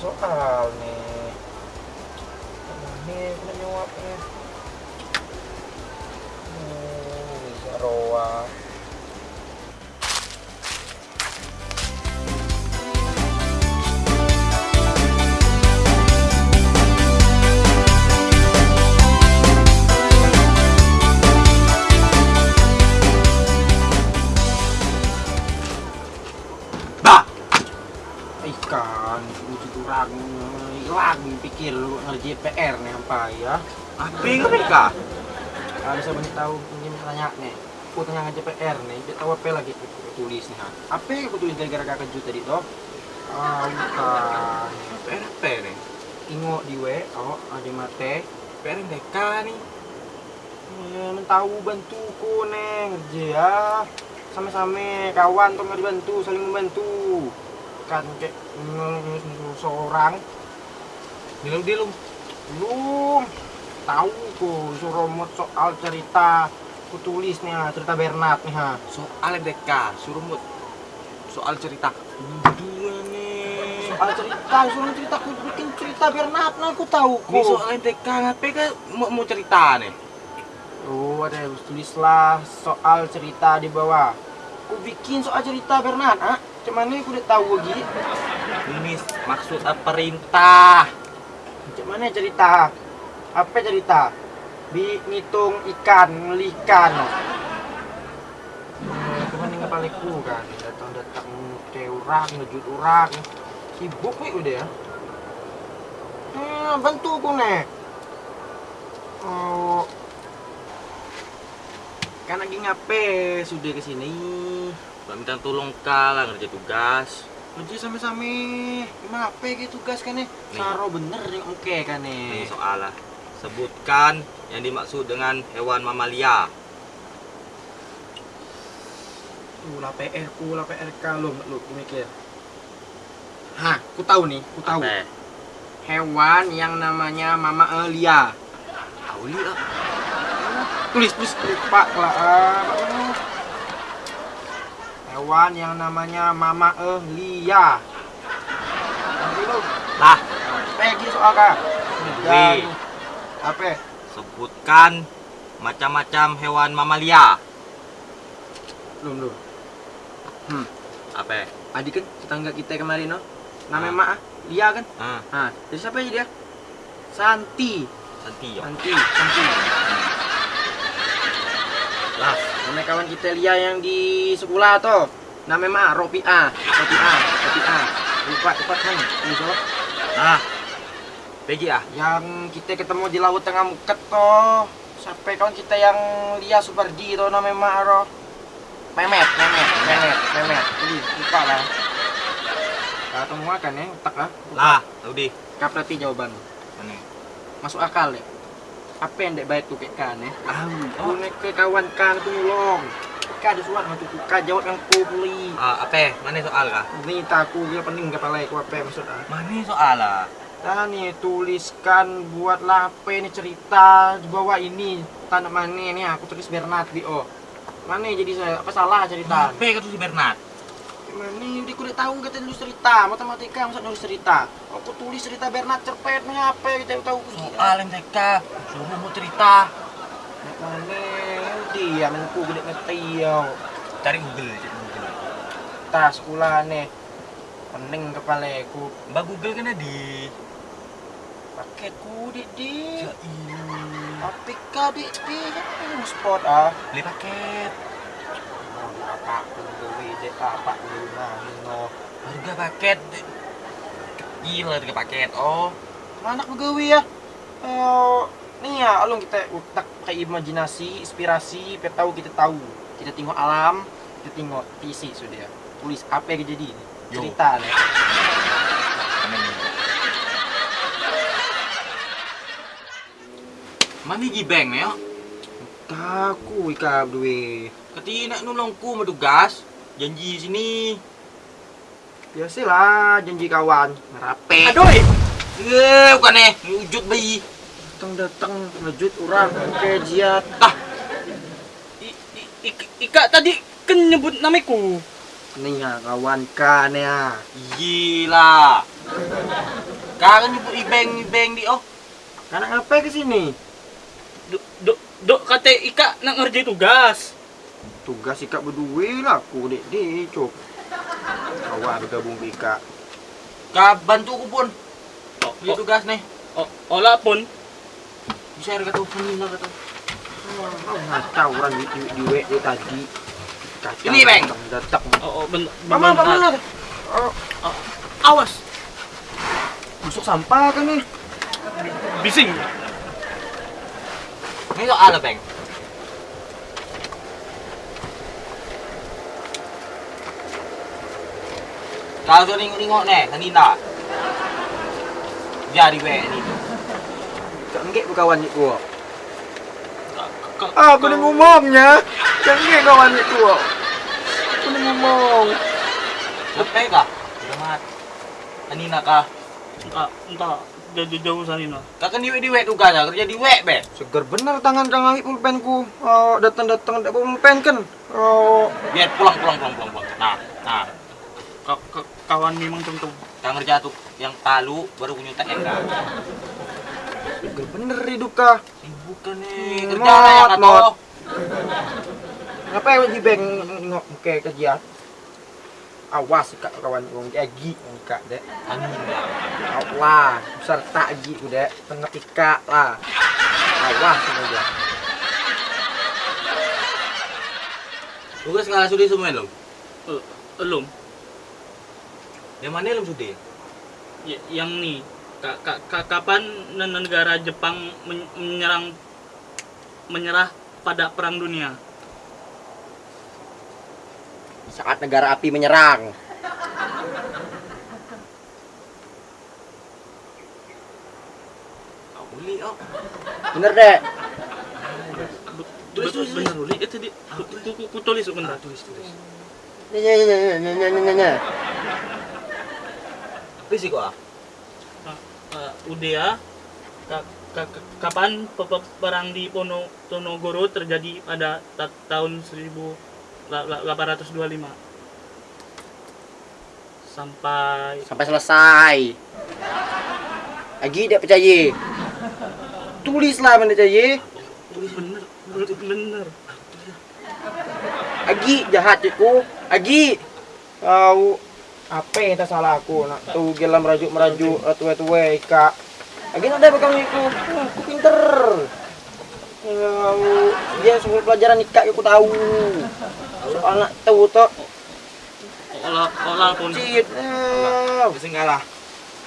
soal nih. Ini jawabnya. Oh, bisa roa. Pikir lu ngerjain PR nih apa ya? apa yang mereka? Ada saya banyak tahu ini tanya nih. Aku tanya ngerjain PR nih, dia tahu apa lagi aku tulis nih. Apa yang aku tulis gara-gara kakak kejut tadi toh? Ah, bukan. PR apa nih? Tengok di oh, ada mate. PR mereka nih. Men tahu bantuku nih ngerja ya. Sama-sama kawan tuh nggak dibantu, saling membantu. Kan kayak seorang Bilang dia lu. belum tahu ku suruh mut soal cerita ku tulis nih ha, cerita Bernard nih ha. Soal mereka, suruh mut. Soal cerita. Dua nih. Soal cerita, suruh cerita ku bikin cerita Bernard nah aku tahu ku. Nih soal MTK ngapain kan mau, mau cerita nih? Oh, ada tulislah soal cerita di bawah. Ku bikin soal cerita Bernard, ah. Cuman ini aku udah tahu lagi. Ini maksud perintah? Macam mana cerita? Apa cerita? Bi ngitung ikan, ngelikan. Hmm, cuman ini kepaliku kan, datang-datang ke orang, ngejut orang. Sibuk nih udah ya. Hmm, bantu aku nih. Oh, Kan lagi ngape sudah ke sini. Gak minta tolong kalah ngerja tugas. Kerja sama-sama. Gimana apa gitu tugas kan nih? Saro bener nih oke kan nih. Nih soal lah. Sebutkan yang dimaksud dengan hewan mamalia. Tuh lah PR ku lah PR lu lu mikir. Hah, ku tahu nih, ku tahu. Apa? Hewan yang namanya Mama Elia. Tahu li ah. Tulis tulis lupa lah. ah, Pak. Hewan yang namanya Mama lu. Lah, Pegi soal kak. Wih. Apa? sebutkan macam-macam hewan mamalia. Belum belum. Hmm. Apa? Adik kan tetangga kita kemarin no. Namanya Ah. Mak Lia kan? Ah, Nah, jadi siapa aja dia? Santi. Santi ya. Santi, Santi. Lah, Namanya kawan kita Lia yang di sekolah tuh. Namanya Mak, Ropi A. Ropi A, Ropi A. Lupa, lupa kan? Ini tuh. nah. Pergi ah. Yang kita ketemu di Laut Tengah Muket tuh. Sampai kawan kita yang Lia Supardi tuh namanya Mak Ro. Memet, Memet, Memet, Memet. Ini lupa lah. Nah, temu kan ya, otak ah. Lah, tahu di. Kap berarti jawaban. Mana? Masuk akal ya. Apa yang dek baik tuh kayak kan ya? Ah, Aku naik ke kawan kan tuh nyolong. Kak ada suara tuh kak jawab yang ku beli. ah, apa? Mana soal kah? Ini taku dia pening kepala aku apa maksud ah. Mana soal lah? Nih tuliskan buatlah apa ini cerita di bawah ini tanda mana nih aku tulis Bernard di oh. Mana jadi saya apa salah cerita? Apa kata si Bernard? Gimana udah udah tahu nggak tulis cerita matematika masa nulis cerita. Aku tulis cerita Bernard cerpet nih apa kita tahu Soal MTK, suruh mau cerita. Mana dia menku gede ngerti yo. Cari Google, cari Google. Tas sekolah nih. Pening kepala aku. Mbak Google kan di. Paketku di di. Ya iya. APK di di. Kan spot ah. Beli paket. Oh, apa aku dek apa dulu nah no. Harga paket. Gila harga paket. Oh, Mana aku gawe ya? Eh, nih ya, alung kita utak kayak imajinasi, inspirasi, kita tahu kita tahu. Kita tengok alam, kita tengok isi sudah. Tulis apa yang jadi ini? Cerita nih. mana ni? Mana gibeng ni? ah? Taku ika duwe. Kati nak nolongku mendugas. Janji sini. Biasalah janji kawan, ngerape. Aduh. Eh, bukan eh. Wujud bayi. Datang-datang ngejut orang ke jiat. Ah, Ika tadi kan nyebut namaku. Nih ya kawan kan ya. gila. Kau nyebut ibeng ibeng di oh. Karena ngapain ke sini? Dok, dok, dok kata Ika nak ngerjain tugas. Tugas ikat berdua lah aku dek dek cok. Kawan bergabung ke ikat. Kau bantu aku pun. Oh, Di tugas nih. oh, olah pun. Bisa ada kata sini lah kata. Oh, ngacau orang di di, di WD tadi. Kacau. Ini, Bang. Datang. Oh, oh ben, Mama, mama. Oh, ah, awas, busuk sampah kan nih. bising. Ini soal Bang? Kau tu nengok-nengok nih, tadi tak? Jadi we ni. Cak ngek bu kawan ni gua. Ka- Ah, aku kau- dah ngomongnya. Cak ngek kawan ni gua. Aku dah ngomong. Lepas kah? Selamat. Tadi nak kah? Entah, entah, jauh-jauh sana. nah. Kau kan diwek-diwek tugas lah, kerja diwek, be. Seger bener tangan kang ngangit pulpenku. Oh, datang-datang tak pulpen kan. Oh, Biar pulang, pulang, pulang, pulang, pulang. Nah, nah. Ka- ka- kawan memang contoh. Kau kerja tuh yang palu baru punya tak enggak. seger bener hidup kah. Eh, bukan nih, Hmm, kerja lah yang mot, kata. mot. Ngapain di bank ngok ke kerja? Awas kak kawan wong agi kak dek. Angin lah. Allah, besar tak agi ku dek. Tengah ika lah. Awas saja. Tugas ngalah sudi semua lo. Eh, belum. Yang mana lo sudi? Y- yang nih, ka, ka, ka- kapan ne- negara Jepang men- menyerang menyerah pada perang dunia? Saat negara api menyerang. Boleh oh. Bener dek. Tulis, tulis, tulis. Benar, Uli. Eh, tadi ku, ku, ku, ku tulis sebentar. tulis, tulis. Nya nya nya nya nya nya nya nya. Apa sih kok? ah? uh, UDA ka- ka- ka- kapan pe- pe- perang di Pono Ponorogo terjadi pada ta- tahun 1825 sampai Sampai selesai. Agi tidak percaya. Tulislah mana percaya. tulis bener bener. Agi jahat cikgu. Agi. Kau apa yang tak salah aku nak tu gelam merajuk merajuk tuwe tuwe kak. Agi nak ada bekam aku. Aku pinter. Kau dia semua pelajaran ikat aku tahu. Soal nak tahu tu. olah olah pun Cit. Eh, Bisa ngalah.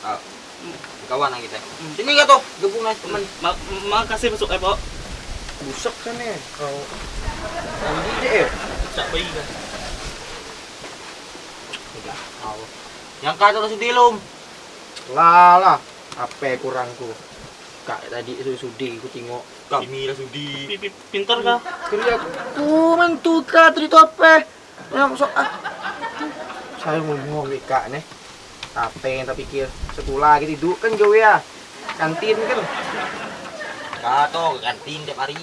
Ah, Kawan lah kita. Sini kau tuh, gabung lah teman. ma makasih besok eh pak Busak kan eh. Kau. Agi deh. cak bayi kan Yang kata lo sudi lom. Lah lah. Apa kurangku? Kak tadi sudi aku tengok. Kami lah sudi. Pi- pi- pintar kah Kerja aku mentu kak tadi tu apa? Yang sok ah. Saya mau ngomong nih kak nih. Apa yang tak pikir sekolah gitu duduk kan gawe ya. Kantin kan. Kato ke kantin tiap hari.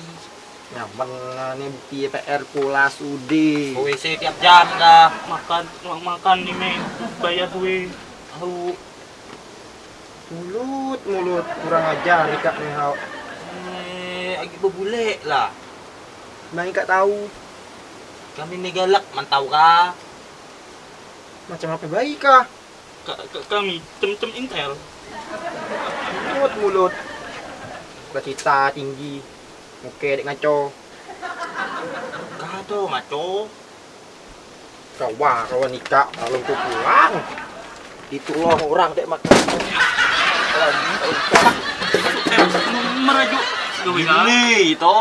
Nyaman nih bukti PR pula sudi. WC tiap jam dah. makan ma- makan nih men bayar gue tahu Mulut mulut kurang ajar nih kak nih hau. Eh, lagi berbulek lah. Bang kak tahu Kami ni galak, mantau kah? macam apa baik kah? Ka- ka- kami cem-cem intel Mulut mulut. Cita tinggi. Oke dek ngaco. Kato, maco. Kawan kawan nikah kalau tu pulang. Itu loh orang dek makan. Eh merajuk gue kah Ini itu.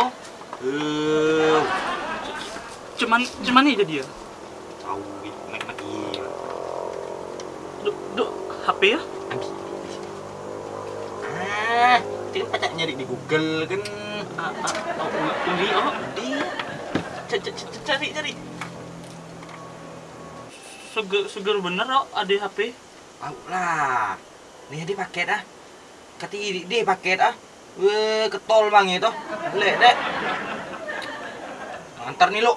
Eh, cuman cuman aja dia tahu gitu, naik lagi. duk duk HP ya Ah, dia pacak nyari di Google kan. Ah, ah, oh, uli oh Di, c- c- cari cari seger seger bener oh ada HP tahu lah. Nih dia paket ah. Kati dia paket ah. Weh, ketol bang itu. Lek, dek. Antar nih lu.